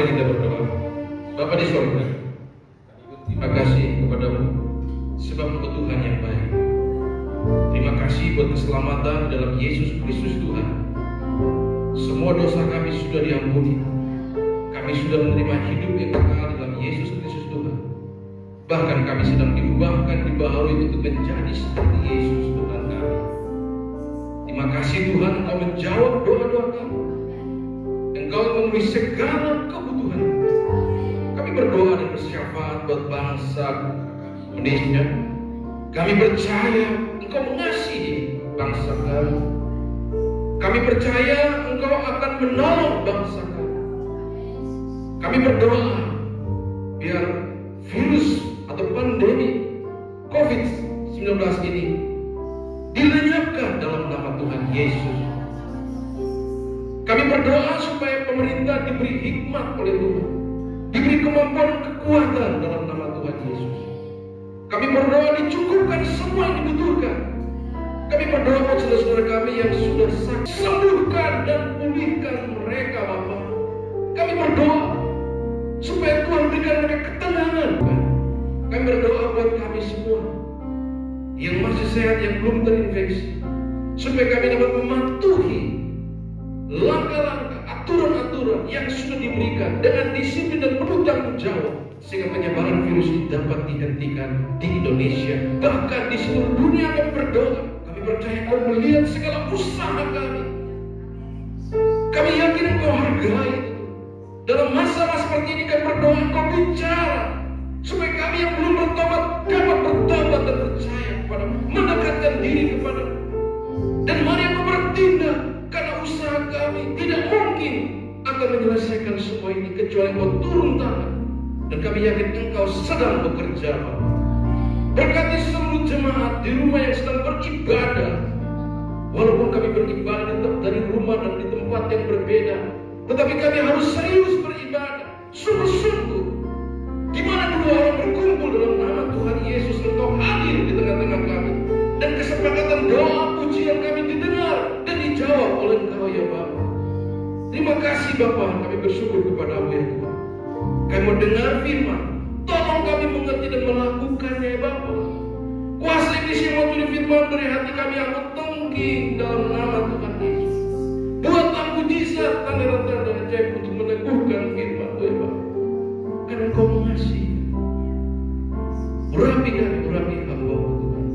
Mari kita berdoa. Bapa di sorga, terima kasih kepadamu sebab Engkau Tuhan yang baik. Terima kasih buat keselamatan dalam Yesus Kristus Tuhan. Semua dosa kami sudah diampuni. Kami sudah menerima hidup yang kekal dalam Yesus Kristus Tuhan. Bahkan kami sedang diubahkan, dibaharui untuk menjadi seperti Yesus Tuhan kami. Terima kasih Tuhan Engkau menjawab doa-doa kami. Engkau memenuhi segala kebutuhan. Kami berdoa dan bersyafaat buat bangsa Indonesia. Kami percaya Engkau mengasihi bangsa kami. Kami percaya Engkau akan menolong bangsa kami. Kami berdoa biar virus atau pandemi COVID-19 ini dilenyapkan dalam nama Tuhan Yesus. Kami berdoa supaya pemerintah diberi hikmat oleh Tuhan, berdoa dicukupkan semua yang dibutuhkan. Kami berdoa buat saudara-saudara kami yang sudah sakit, sembuhkan dan pulihkan mereka Bapak. Kami berdoa supaya Tuhan berikan mereka ketenangan. Kami berdoa buat kami semua yang masih sehat, yang belum terinfeksi, supaya kami dapat mematuhi langkah-langkah, aturan-aturan yang sudah diberikan dengan disiplin dan penuh tanggung jawab sehingga penyebaran virus dapat dihentikan di Indonesia bahkan di seluruh dunia kami berdoa. Kami percaya kau melihat segala usaha kami. Kami yakin engkau hargai. Dalam masa-masa seperti ini kami berdoa engkau bicara. Supaya kami yang belum bertobat dapat bertobat dan percaya kepada mendekatkan diri kepada dan mari aku bertindak karena usaha kami. Tidak mungkin akan menyelesaikan semua ini kecuali engkau turun tangan dan kami yakin engkau sedang bekerja. Berkati seluruh jemaat di rumah yang sedang beribadah. Walaupun kami beribadah tetap dari rumah dan di tempat yang berbeda Tetapi kami harus serius beribadah. Sungguh-sungguh di mana dua orang berkumpul dalam nama Tuhan Yesus Engkau hadir di tengah-tengah kami. Dan kesepakatan doa pujian kami didengar Dan dijawab oleh Engkau ya Bapak Terima kasih Bapak kami bersyukur kepadamu ya Tuhan Kami mendengar firman? Tolong kami mengerti dan melakukannya ya Bapak. Kuasa iblis yang mau firman dari hati kami aku tengking dalam nama Tuhan Yesus. Buatlah mujizat tanda-tanda dan ajaib untuk meneguhkan firman ya Bapak. Karena engkau mengasihi. Urapi kami, urapi hamba Tuhan.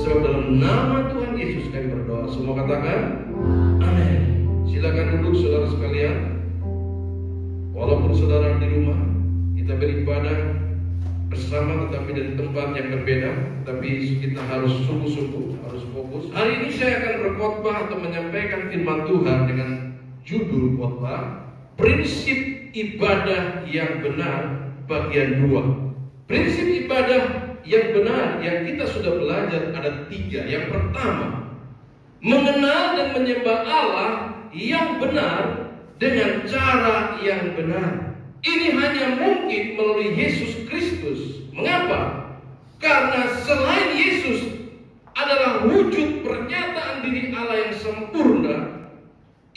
Sebab dalam nama Tuhan Yesus kami berdoa. Semua katakan Amin. Silakan duduk saudara sekalian Walaupun saudara di rumah Kita beribadah bersama tetapi dari tempat yang berbeda. Tapi kita harus sungguh-sungguh Harus fokus. Hari ini saya akan berkhotbah atau menyampaikan firman Tuhan Dengan judul khotbah Prinsip ibadah yang benar bagian 2 Prinsip ibadah yang benar yang kita sudah belajar ada tiga. Yang pertama, mengenal dan menyembah Allah yang benar dengan cara yang benar. Ini hanya mungkin melalui Yesus Kristus. Mengapa? Karena selain Yesus adalah wujud pernyataan diri Allah yang sempurna,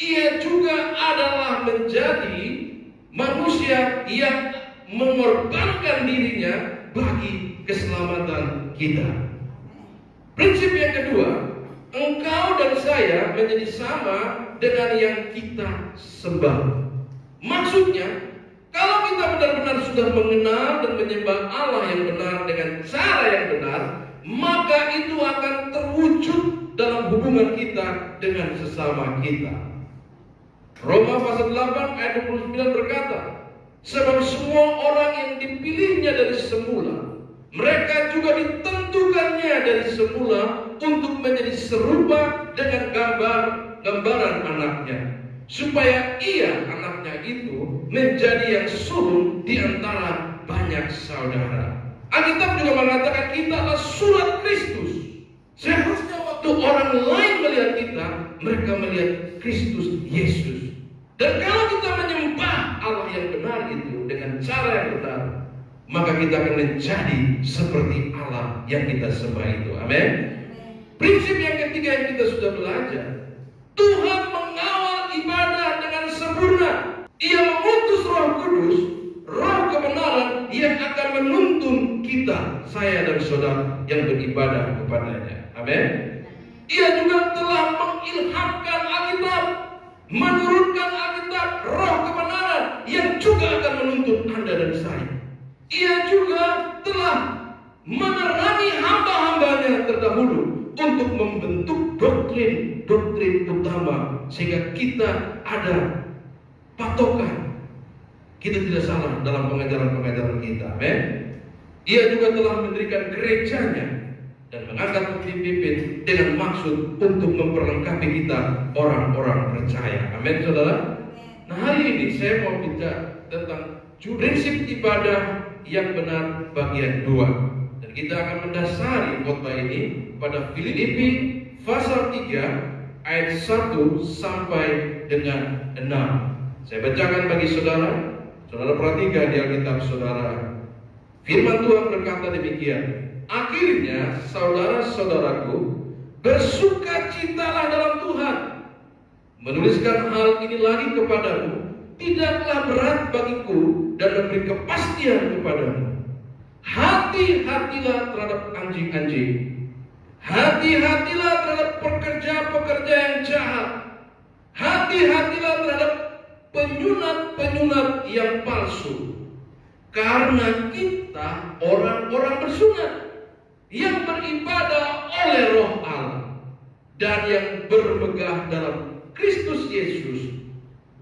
ia juga adalah menjadi manusia yang mengorbankan dirinya bagi keselamatan kita. Prinsip yang kedua, engkau dan saya menjadi sama dengan yang kita sembah. Maksudnya, kalau kita benar-benar sudah mengenal dan menyembah Allah yang benar dengan cara yang benar, maka itu akan terwujud dalam hubungan kita dengan sesama kita. Roma pasal 8 ayat 29 berkata, Sebab semua orang yang dipilihnya dari semula Mereka juga ditentukannya dari semula Untuk menjadi serupa dengan gambar gambaran anaknya. Supaya ia anaknya itu menjadi yang sulung di antara banyak saudara. Alkitab juga mengatakan kita adalah surat Kristus. Seharusnya waktu orang lain melihat kita Mereka melihat Kristus Yesus. Dan kalau kita menyembah Allah yang benar itu dengan cara yang benar, maka kita akan menjadi seperti Allah yang kita sembah itu. Amin. Prinsip yang ketiga yang kita sudah belajar, Tuhan mengawal ibadah dengan sempurna. Ia mengutus Roh Kudus, Roh kebenaran yang akan menuntun kita, saya dan saudara yang beribadah kepadanya. Amin. Ia juga telah mengilhamkan Alkitab, menurunkan Alkitab, Roh kebenaran yang juga akan menuntun Anda dan saya. Ia juga telah menerangi hamba-hambanya terdahulu untuk membentuk doktrin-doktrin utama sehingga kita ada patokan. Kita tidak salah dalam pengajaran-pengajaran kita. Amin. Ia juga telah mendirikan gerejanya dan mengangkat pemimpin dengan maksud untuk memperlengkapi kita orang-orang percaya. Amin, saudara. Nah hari ini saya mau bicara tentang prinsip ibadah yang benar bagian dua. Kita akan mendasari khotbah ini pada Filipi pasal 3 ayat 1 sampai dengan 6. Saya bacakan bagi saudara. Saudara perhatikan di Alkitab saudara. Firman Tuhan berkata demikian. Akhirnya saudara-saudaraku bersuka citalah dalam Tuhan. Menuliskan hal ini lagi kepadamu tidaklah berat bagiku dan memberi kepastian kepadamu. Hati-hatilah terhadap anjing-anjing. Hati-hatilah terhadap pekerja-pekerja yang jahat. Hati-hatilah terhadap penyunat-penyunat yang palsu. Karena kita orang-orang bersunat yang beribadah oleh roh Allah dan yang bermegah dalam Kristus Yesus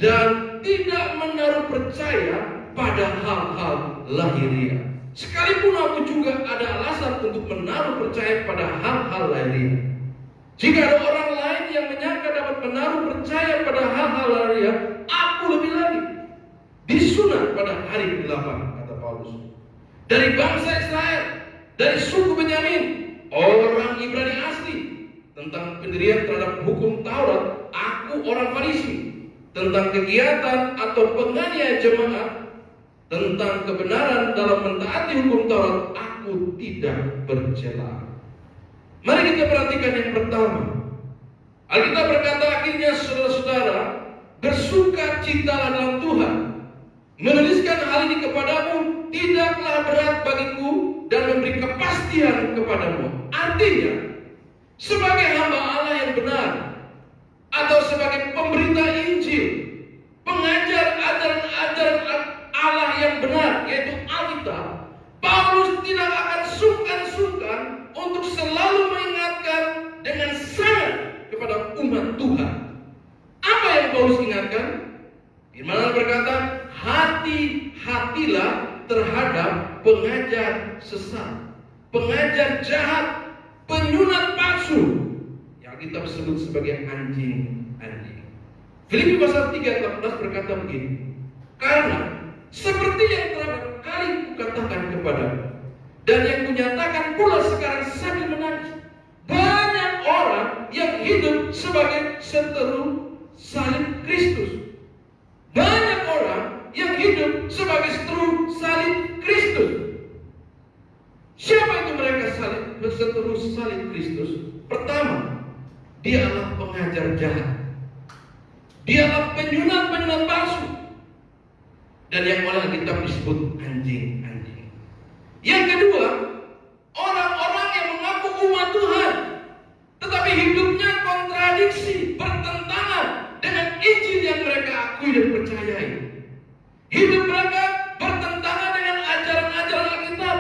dan tidak menaruh percaya pada hal-hal lahiriah. Sekalipun aku juga ada alasan untuk menaruh percaya pada hal-hal lahiriah. Jika ada orang lain yang menyangka dapat menaruh percaya pada hal-hal lahiriah, aku lebih lagi disunat pada hari ke-8 kata Paulus. Dari bangsa Israel, dari suku Benyamin, orang Ibrani asli tentang pendirian terhadap hukum Taurat, aku orang Farisi tentang kegiatan atau penganiayaan jemaat tentang kebenaran dalam mentaati hukum Taurat aku tidak bercela. Mari kita perhatikan yang pertama. Alkitab berkata akhirnya saudara-saudara bersuka citalah dalam Tuhan. Menuliskan hal ini kepadamu tidaklah berat bagiku dan memberi kepastian kepadamu. Artinya, sebagai hamba Allah yang benar, atau sebagai pemberita Injil, pengajar ajaran-ajaran Allah yang benar, yaitu Alkitab, Paulus tidak akan sungkan-sungkan untuk selalu mengingatkan dengan sangat kepada umat Tuhan. Apa yang Paulus ingatkan? Firman berkata, hati-hatilah terhadap pengajar sesat, pengajar jahat, penyunat palsu, kita sebut sebagai anjing-anjing. Filipi pasal 3 18 berkata begini. Karena seperti yang telah kali kukatakan kepada dan yang kunyatakan pula sekarang sambil menangis. Banyak orang yang hidup sebagai seteru salib Kristus. Banyak orang yang hidup sebagai seteru salib Kristus. Siapa itu mereka salib, seteru salib Kristus? Pertama, Dialah pengajar jahat. Dialah penyunat-penyunat palsu. Dan yang oleh kita disebut anjing-anjing. Yang kedua, orang-orang yang mengaku umat Tuhan. Tetapi hidupnya kontradiksi, bertentangan dengan Injil yang mereka akui dan percayai. Hidup mereka bertentangan dengan ajaran-ajaran Alkitab.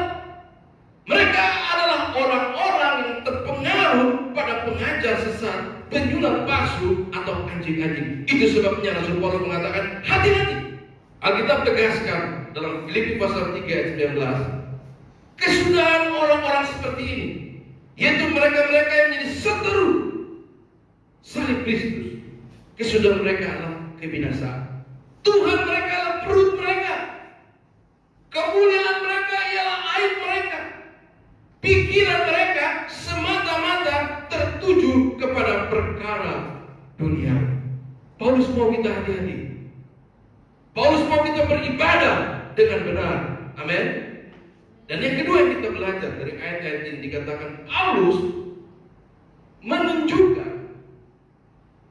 Mereka adalah orang-orang yang terpengaruh pada pengajar sesat, penyulat palsu atau anjing-anjing. Itu sebabnya Rasul Paulus mengatakan hati-hati. Alkitab tegaskan dalam Filipi pasal 3 ayat 19. Kesudahan orang-orang seperti ini, yaitu mereka-mereka yang menjadi seteru salib Kristus. Kesudahan mereka adalah kebinasaan. Tuhan mereka adalah perut mereka. Kemuliaan mereka ialah aib mereka. Pikiran mereka semata-mata tertuju kepada perkara dunia. Paulus mau kita hati-hati. Paulus mau kita beribadah dengan benar. Amin. Dan yang kedua yang kita belajar dari ayat-ayat ini dikatakan Paulus menunjukkan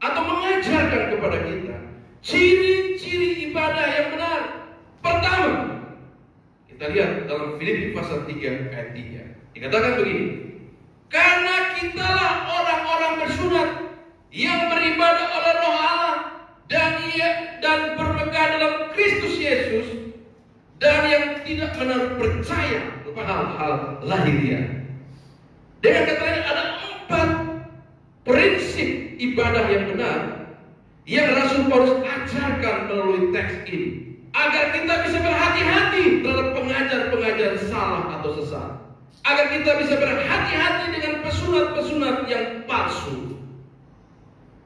atau mengajarkan kepada kita ciri-ciri ibadah yang benar. Kita lihat dalam Filipi pasal 3 ayat 3. Dikatakan begini. Karena kitalah orang-orang bersunat yang beribadah oleh roh Allah dan ia dan bermegah dalam Kristus Yesus dan yang tidak menaruh percaya kepada hal-hal lahiriah. Dengan kata lain ada empat prinsip ibadah yang benar yang Rasul Paulus ajarkan melalui teks ini agar kita bisa berhati-hati terhadap pengajar-pengajar salah atau sesat. Agar kita bisa berhati-hati dengan pesunat-pesunat yang palsu.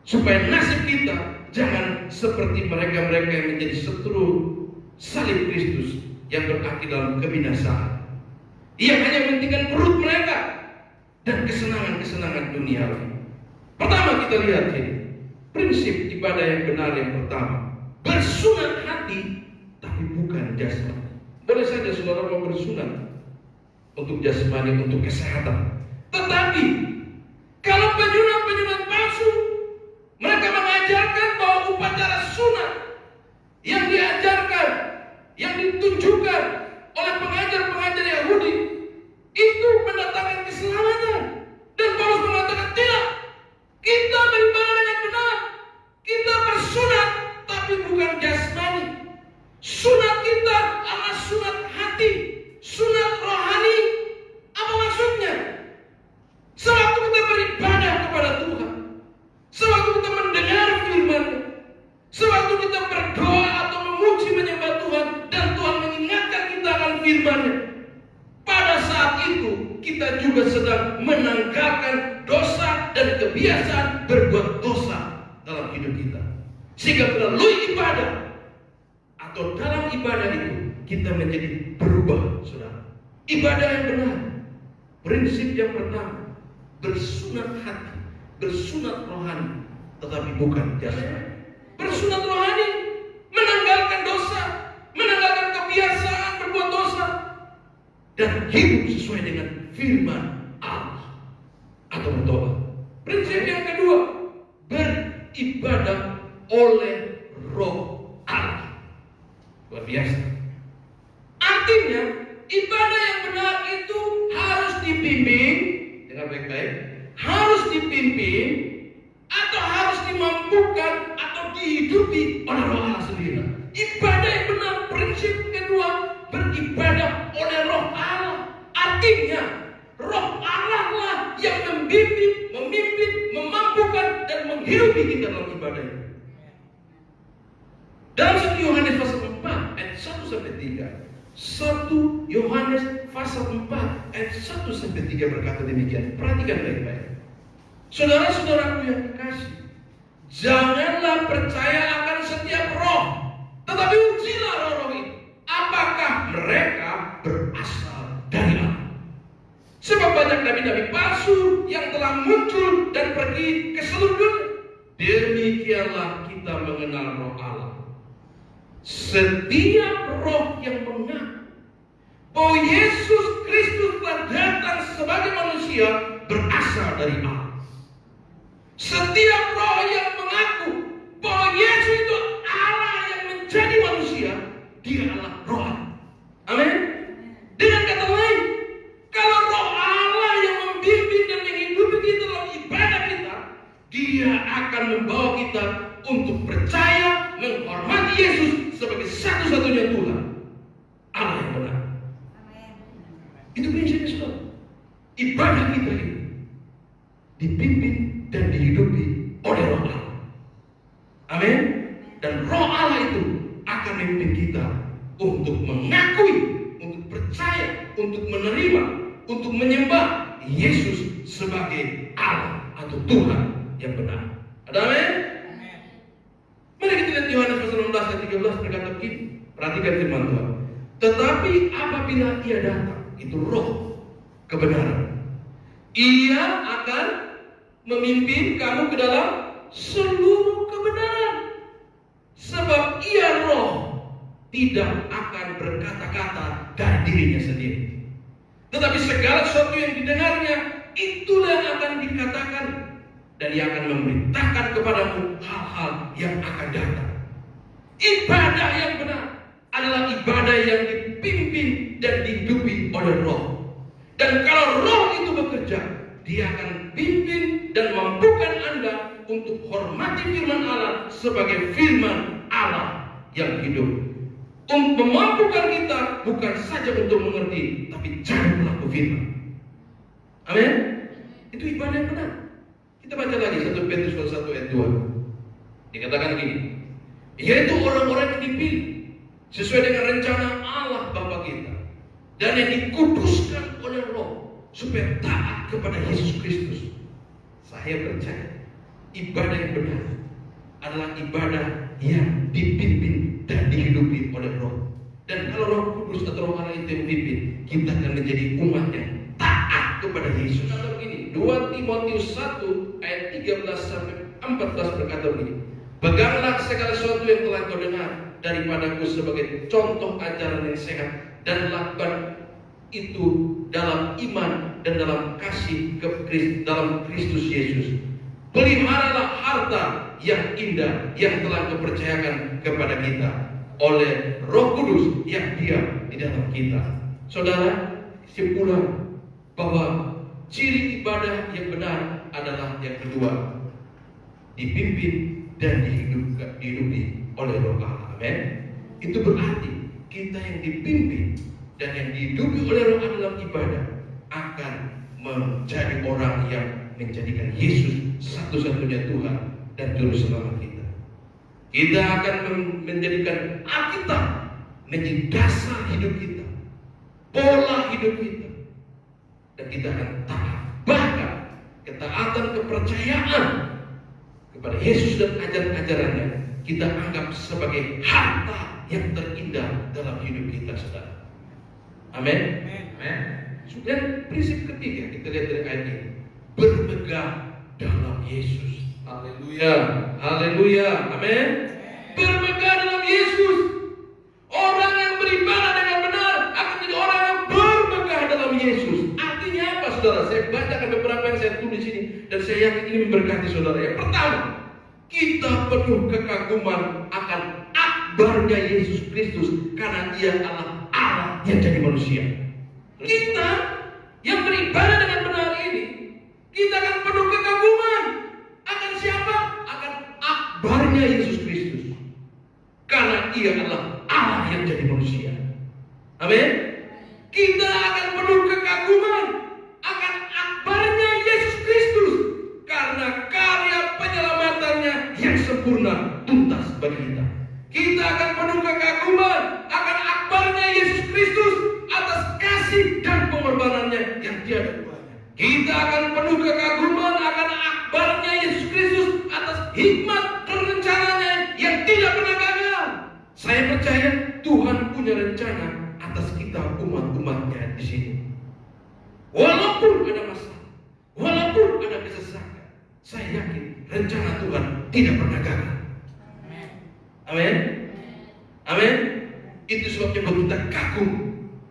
Supaya nasib kita jangan seperti mereka-mereka yang menjadi setru salib Kristus yang berakhir dalam kebinasaan. Yang hanya mementingkan perut mereka dan kesenangan-kesenangan dunia. Pertama kita lihat ini, prinsip ibadah yang benar yang pertama, bersunat hati tapi bukan jasmani. Boleh saja saudara mau bersunat untuk jasmani, untuk kesehatan. Tetapi kalau penyunat-penyunat Шуна! Ibadah yang benar. Prinsip yang pertama, bersunat hati, bersunat rohani, tetapi bukan jasmani. Bersunat rohani, menanggalkan dosa, menanggalkan kebiasaan berbuat dosa, dan hidup sesuai dengan firman Yohanes pasal 4 ayat 1 sampai 3 berkata demikian. Perhatikan baik-baik. Saudara-saudaraku yang kekasih, janganlah percaya akan setiap roh, tetapi ujilah roh-roh itu. Apakah mereka berasal dari Allah? Sebab banyak nabi-nabi palsu yang telah muncul dan pergi ke seluruh dunia. Demikianlah kita mengenal roh Allah. Setiap roh yang mengaku bahwa Yesus Kristus telah datang sebagai manusia berasal dari Allah. Setiap roh yang mengaku bahwa Yesus itu Allah yang menjadi manusia, dia adalah roh Allah. Amin. Dengan kata lain, kalau roh Allah yang membimbing dan menghidupi kita dalam ibadah kita, dia akan membawa kita untuk percaya, menghormati Yesus sebagai satu-satunya Tuhan. Allah yang benar. Itu prinsipnya saudara. Ibadah kita ini dipimpin dan dihidupi oleh roh Allah. Amin. Dan roh Allah itu akan memimpin kita untuk mengakui, untuk percaya, untuk menerima, untuk menyembah Yesus sebagai Allah atau Tuhan yang benar. Ada amin? Mari kita lihat Yohanes pasal 16 ayat 13 berkata begini. Perhatikan firman Tuhan. Tetapi apabila ia datang, itu roh kebenaran. Ia akan memimpin kamu ke dalam seluruh kebenaran. Sebab ia roh tidak akan berkata-kata dari dirinya sendiri. Tetapi segala sesuatu yang didengarnya itulah yang akan dikatakan dan ia akan memberitakan kepadamu hal-hal yang akan datang. Ibadah yang benar, adalah ibadah yang dipimpin dan dihidupi oleh roh. Dan kalau roh itu bekerja, dia akan pimpin dan mampukan Anda untuk hormati firman Allah sebagai firman Allah yang hidup. Untuk memampukan kita bukan saja untuk mengerti, tapi jadi pelaku firman. Amin. Itu ibadah yang benar. Kita baca lagi 1 Petrus 1 ayat 2. Dikatakan gini, yaitu orang-orang yang dipilih sesuai dengan rencana Allah Bapa kita dan yang dikuduskan oleh Roh supaya taat kepada Yesus Kristus. Saya percaya ibadah yang benar adalah ibadah yang dipimpin dan dihidupi oleh Roh. Dan kalau Roh Kudus atau Roh Allah itu yang memimpin, kita akan menjadi umat yang taat kepada Yesus. Kata begini, 2 Timotius 1 ayat 13 sampai 14 berkata begini. Peganglah segala sesuatu yang telah kau dengar daripadaku sebagai contoh ajaran yang sehat dan lakukan itu dalam iman dan dalam kasih ke Kristus, dalam Kristus Yesus. Peliharalah harta yang indah yang telah kepercayakan kepada kita oleh Roh Kudus yang diam di dalam kita. Saudara, simpulan bahwa ciri ibadah yang benar adalah yang kedua, dipimpin dan dihidupi oleh Roh Allah. Amin. Itu berarti kita yang dipimpin dan yang dihidupi oleh Roh dalam ibadah akan menjadi orang yang menjadikan Yesus satu-satunya Tuhan dan Juru Selamat kita. Kita akan menjadikan Alkitab menjadi dasar hidup kita, pola hidup kita, dan kita akan taat. Bahkan ketaatan kepercayaan kepada Yesus dan ajaran-ajarannya kita anggap sebagai harta yang terindah dalam hidup kita saudara. Amin. Amin. Dan prinsip ketiga kita lihat dari ayat ini berpegang dalam Yesus. Haleluya. Haleluya. Amin. Berpegang dalam Yesus. Orang yang beribadah dengan benar akan menjadi orang yang berpegang dalam Yesus. Artinya apa saudara? Saya bacakan beberapa yang saya tulis ini dan saya yakin ini memberkati saudara. Yang pertama, kita penuh kekaguman akan akbarnya Yesus Kristus karena Dia Allah yang jadi manusia. Kita yang beribadah dengan benar ini, kita akan penuh kekaguman akan siapa? Akan akbarnya Yesus Kristus. Karena Ia adalah Allah yang jadi manusia. Amin. Kita akan penuh kekaguman akan akbarnya Yesus Kristus karena karya penyelamatannya yang sempurna tuntas bagi kita. Kita akan penuh kekaguman akan akbarnya Yesus Kristus atas kasih dan pengorbanannya yang tiada duanya. Kita akan penuh kekaguman akan akbarnya Yesus Kristus atas hikmat dan rencananya yang tidak pernah gagal. Saya percaya Tuhan punya rencana atas kita umat-umatnya di sini. Walaupun ada masalah, walaupun ada kesesakan, saya yakin rencana Tuhan tidak pernah gagal. Amin. Amin. Itu sebabnya buat kita kagum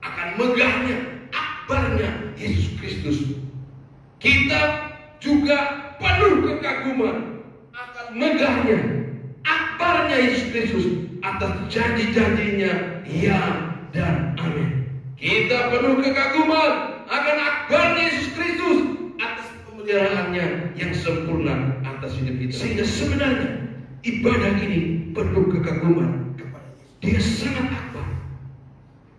akan megahnya, akbarnya Yesus Kristus. Kita juga penuh kekaguman akan megahnya, akbarnya Yesus Kristus atas janji-janjinya ya dan amin. Kita penuh kekaguman akan akbarnya Yesus Kristus atas pemeliharaannya yang sempurna atas hidup kita. Sehingga sebenarnya ibadah ini penuh kekaguman kepada. Dia sangat akbar.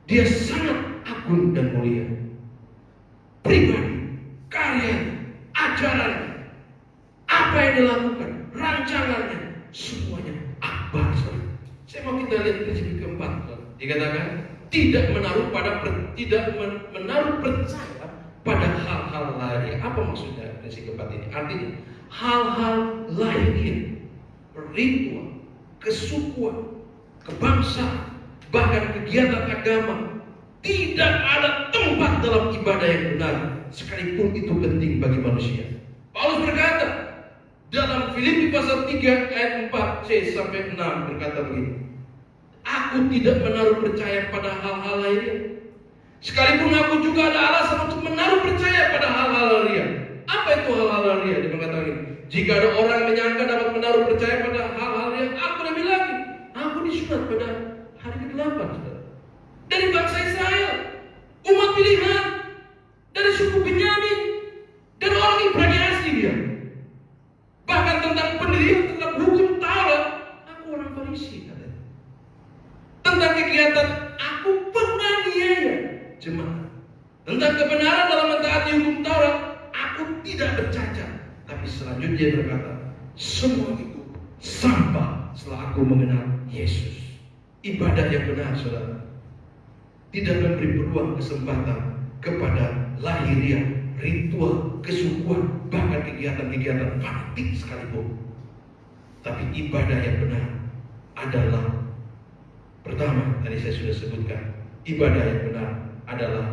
Dia sangat agung dan mulia. Pribadi, karyanya, ajarannya, apa yang dilakukan, rancangannya, semuanya akbar. Saya mau kita lihat prinsip keempat. Dikatakan tidak menaruh pada tidak menaruh percaya pada hal-hal lahir. Apa maksudnya prinsip keempat ini? Artinya hal-hal lahir, ritual, kesukuan, kebangsaan, bahkan kegiatan agama tidak ada tempat dalam ibadah yang benar sekalipun itu penting bagi manusia. Paulus berkata dalam Filipi pasal 3 ayat 4c sampai 6 berkata begini. Aku tidak menaruh percaya pada hal-hal lainnya. Sekalipun aku juga ada alasan untuk menaruh percaya pada hal-hal lainnya. Apa itu hal-hal lainnya? Dia mengatakan. Jika ada orang menyangka dapat menaruh percaya pada hal-hal disunat pada hari ke-8 saudara. Dari bangsa Israel, umat pilihan, dari suku Benyamin, dan orang Ibrani asli dia. Bahkan tentang pendirian tentang hukum Taurat, aku orang Farisi katanya. Tentang kegiatan aku penganiaya jemaat. Tentang kebenaran dalam mentaati hukum Taurat, aku tidak bercacat. Tapi selanjutnya berkata, semua itu sampah setelah aku mengenal Yesus. Ibadah yang benar, saudara, tidak memberi peluang kesempatan kepada lahiriah, ritual, kesukuan, bahkan kegiatan-kegiatan fanatik sekalipun. Tapi ibadah yang benar adalah pertama tadi saya sudah sebutkan ibadah yang benar adalah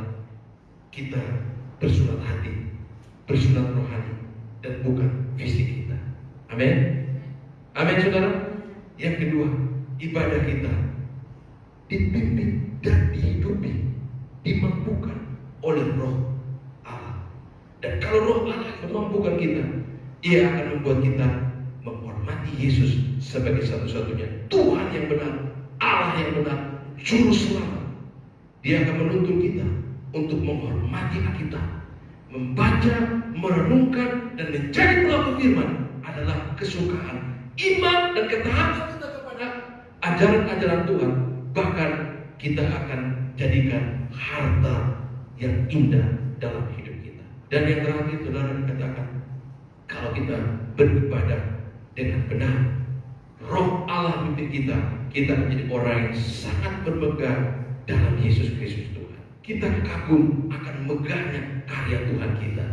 kita bersurat hati, bersurat rohani dan bukan fisik kita. Amin. Amin saudara. Yang kedua, ibadah kita dipimpin dan dihidupi, dimampukan oleh roh Allah. Dan kalau roh Allah memampukan kita, ia akan membuat kita menghormati Yesus sebagai satu-satunya Tuhan yang benar, Allah yang benar, Juru Selamat. Dia akan menuntun kita untuk menghormati Alkitab, membaca, merenungkan, dan menjadi pelaku firman adalah kesukaan iman dan ketaatan kita kepada ajaran-ajaran Tuhan. Bahkan kita akan jadikan harta yang indah dalam hidup kita. Dan yang terakhir saudara katakan, kalau kita beribadah dengan benar, roh Allah memimpin kita, kita menjadi orang yang sangat bermegang dalam Yesus Kristus Tuhan. Kita kagum akan megahnya karya Tuhan kita.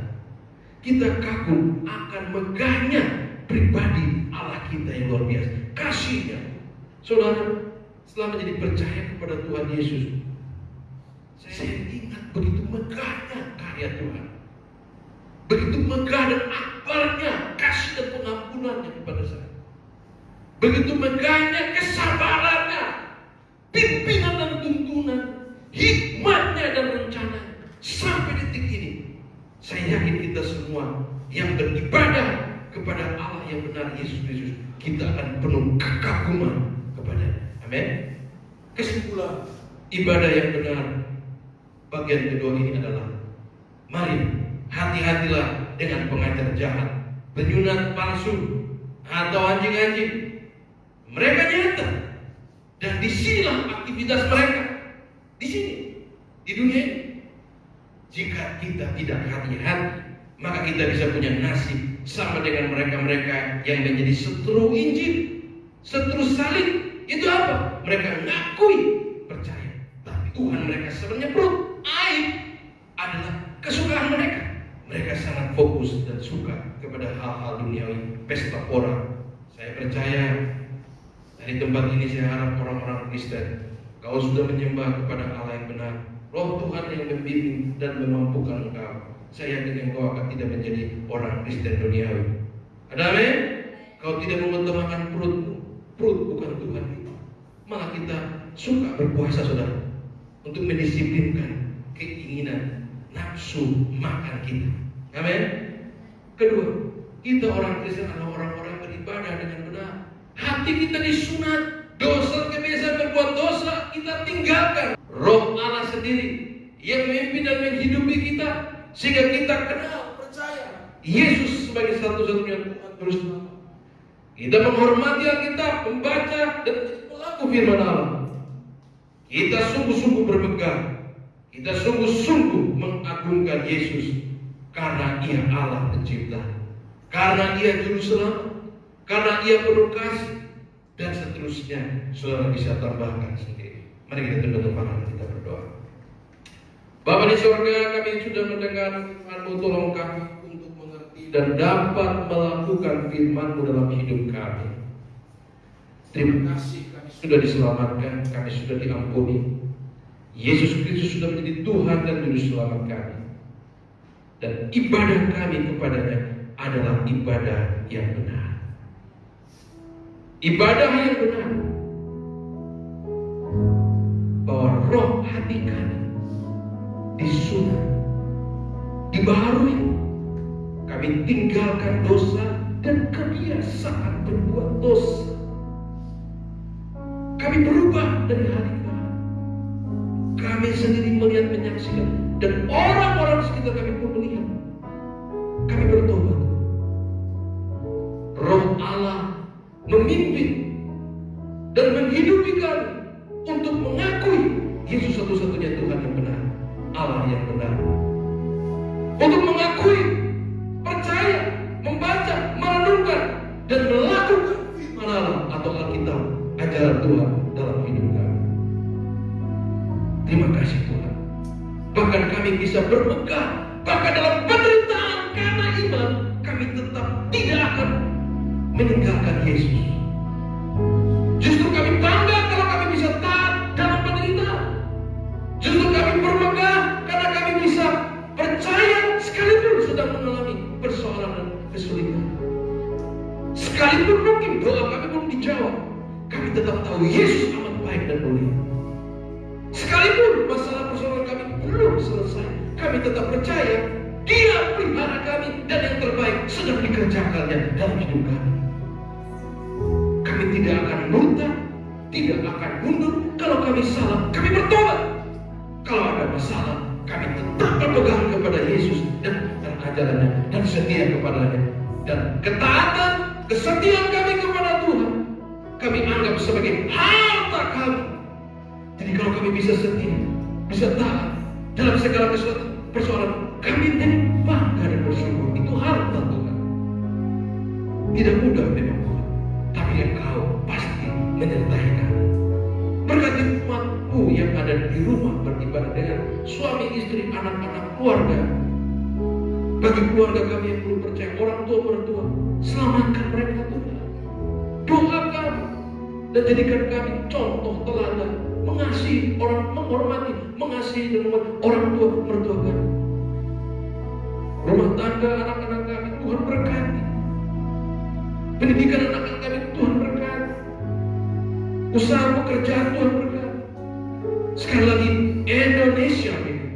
Kita kagum akan megahnya pribadi Allah kita yang luar biasa. Kasihnya. Saudara, setelah menjadi percaya kepada Tuhan Yesus, saya ingat begitu megahnya karya Tuhan. Begitu megah dan akbarnya kasih dan pengampunannya kepada saya. Begitu megahnya kesabarannya, ibadah yang benar bagian kedua ini adalah mari hati-hatilah dengan pengajar jahat, penyunat palsu atau anjing-anjing. Mereka nyata dan di sinilah aktivitas mereka di sini di dunia ini. Jika kita tidak hati-hati, maka kita bisa punya nasib sama dengan mereka-mereka yang menjadi setru Injil, setru salib. Itu apa? Mereka ngakui Tuhan mereka sebenarnya perut aib adalah kesukaan mereka. Mereka sangat fokus dan suka kepada hal-hal duniawi, pesta orang. Saya percaya dari tempat ini saya harap orang-orang Kristen, kau sudah menyembah kepada Allah yang benar, Roh Tuhan yang membimbing dan memampukan engkau. Saya yakin engkau akan tidak menjadi orang Kristen duniawi. Ada amin? Kau tidak mengutamakan perutmu. Perut bukan Tuhan. Malah kita suka berpuasa saudara. Untuk mendisiplinkan keinginan nafsu makan kita. Amin? Kedua, kita orang Kristen adalah orang-orang beribadah dengan benar. Hati kita disunat. Dosa kebiasaan berbuat dosa kita tinggalkan. Roh Allah sendiri yang memimpin dan menghidupi kita sehingga kita kenal percaya Yesus sebagai satu-satunya Tuhan terus Kita menghormati Alkitab, membaca dan pelaku firman Allah. Kita sungguh-sungguh berpegang. Kita sungguh-sungguh mengagungkan Yesus karena Ia Allah pencipta. Karena Ia juru selamat. Karena Ia penuh kasih dan seterusnya. Saudara bisa tambahkan sendiri. Mari kita tunduk kepala kita berdoa. Bapa di surga kami sudah mendengar firman-Mu tolong kami untuk mengerti dan dapat melakukan firman-Mu dalam hidup kami. Terima kasih sudah diselamatkan, kami sudah diampuni. Yesus Kristus sudah menjadi Tuhan dan Juru Selamat kami. Dan ibadah kami kepadanya adalah ibadah yang benar. Ibadah yang benar bahwa roh hati kami disunat, dibaharui. Kami tinggalkan dosa dan kebiasaan berbuat dosa. Kami berubah dari hari ke hari. Kami sendiri melihat menyaksikan dan orang-orang sekitar kami pun. Berpegang, bahkan dalam sedang dikerjakannya dalam hidup kami. Kami tidak akan murtad, tidak akan mundur. Kalau kami salah, kami bertobat. Kalau ada masalah, kami tetap berpegang kepada Yesus dan, ajarannya dan setia kepadanya. Dan ketaatan, kesetiaan kami kepada Tuhan, kami anggap sebagai harta kami. Jadi kalau kami bisa setia, bisa taat dalam segala persoalan, kami jadi bangga dan bersyukur. Itu harta Tuhan. Tidak mudah memang Tuhan, tapi Engkau pasti menyertai kami. Berkati umatmu yang ada di rumah beribadah dengan suami, istri, anak-anak, keluarga. Bagi keluarga kami yang belum percaya, orang tua, mertua, selamatkan mereka Tuhan. Doa kami dan jadikan kami contoh teladan mengasihi orang, menghormati, mengasihi dan orang tua, mertua kami. Rumah tangga anak-anak kami Tuhan berkati. Pendidikan anak-anak kami Tuhan berkati. Usaha pekerjaan Tuhan berkati. Sekali lagi Indonesia ini.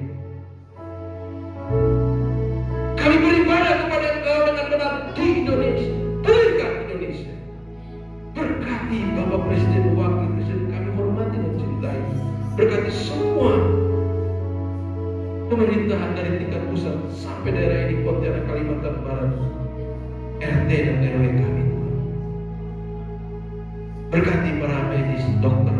Kami beribadah kepada Engkau dengan benar di Indonesia. Berkat Indonesia. Berkati Bapak Presiden, Wakil Presiden kami hormati dan cintai. Berkati semua pemerintahan dari tingkat pusat RT dan RW kami. Berkati para medis dokter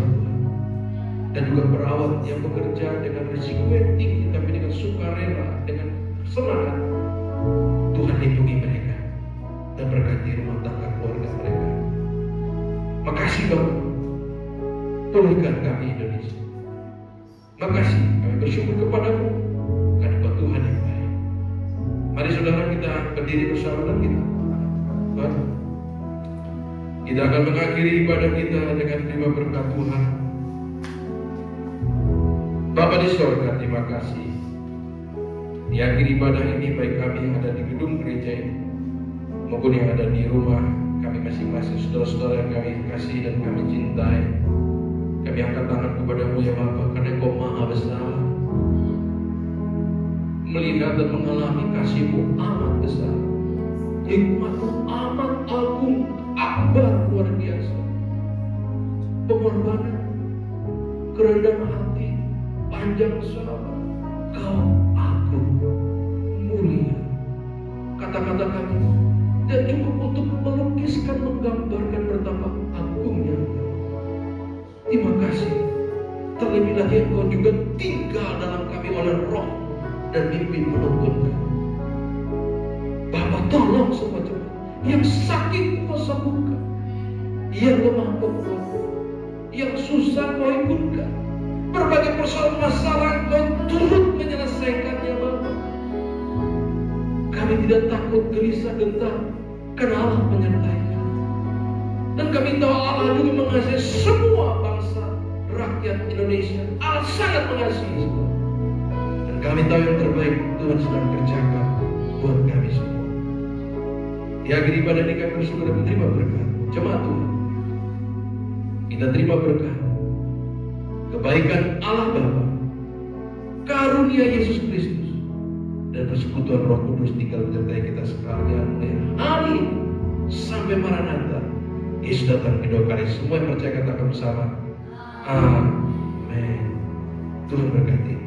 dan juga perawat yang bekerja dengan risiko yang tinggi tapi dengan sukarela dengan semangat. Tuhan lindungi mereka dan berkati rumah tangga keluarga mereka. Makasih Bapak pulihkan kami Indonesia. Makasih kami bersyukur kepadamu. Karena Tuhan yang baik. Mari saudara kita berdiri bersama dan kita Bapak kita akan mengakhiri ibadah kita dengan terima berkat Tuhan. Bapak di sorga, terima kasih. Di akhir ibadah ini, baik kami yang ada di gedung gereja ini, maupun yang ada di rumah kami masing-masing, saudara-saudara yang kami kasih dan kami cintai. Kami angkat tangan kepadamu ya Bapak, karena Engkau maha besar. Melihat dan mengalami kasihmu amat besar. Hikmatmu amat agung, akbar luar biasa. Pengorbanan, kerendahan hati, panjang sabar, kau agung, mulia. Kata-kata kami dan cukup untuk melukiskan, menggambarkan betapa agungnya. Terima kasih. Terlebih lagi Engkau juga tinggal dalam kami oleh roh dan mimpi menuntun. Bapak tolong semua cepat. Yang sakit kau sembuhkan. Yang lemah kau kuatkan. Yang susah kau hiburkan. Berbagai persoalan masalah kau turut menyelesaikannya Bapak. Kami tidak takut gelisah gentar karena Allah menyertai. Dan kami tahu Allah juga mengasihi semua bangsa rakyat Indonesia. Allah sangat mengasihi semua. Dan kami tahu yang terbaik Tuhan sedang kerjakan buat kami semua. Di akhir ibadah ini kami bersyukur dan menerima berkat. Jemaat Tuhan. Kita terima berkat. Kebaikan Allah Bapa. Karunia Yesus Kristus. Dan persekutuan roh kudus tinggal menyertai kita sekalian. Mulai hari sampai Maranatha. Yesus datang kedua kali. Semua yang percaya katakan bersama. Amin. Tuhan berkati.